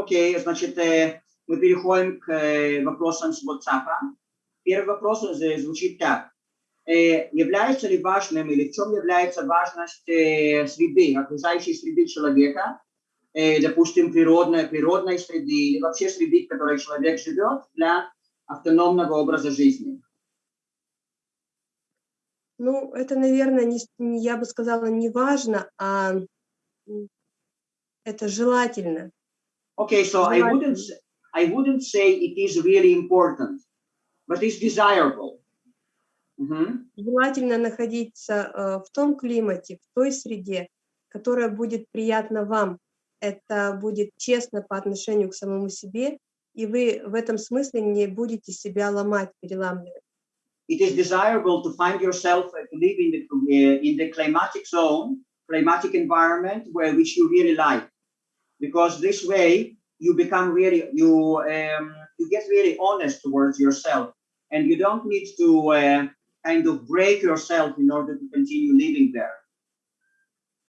Окей, значит, э, мы переходим к э, вопросам с WhatsApp. Первый вопрос э, звучит так. Является ли важным или в чем является важность среды, окружающей среды человека, допустим, природной, природной среды или вообще среды, в которой человек живет для автономного образа жизни? Ну, это, наверное, не, я бы сказала, не важно, а это желательно. Okay, so I wouldn't, I wouldn't say it is really important, but it's desirable. Мгм. Желательно находиться э, в том климате, в той среде, которая будет приятна вам. Это будет честно по отношению к самому себе, и вы в этом смысле не будете себя ломать, переламливать. It is desirable to find yourself uh, to live in the, uh, in the climatic zone, climatic environment where which you really like. Because this way you become really, you, um, you get really honest towards yourself and you don't need to uh, kind of break yourself in order to continue living there.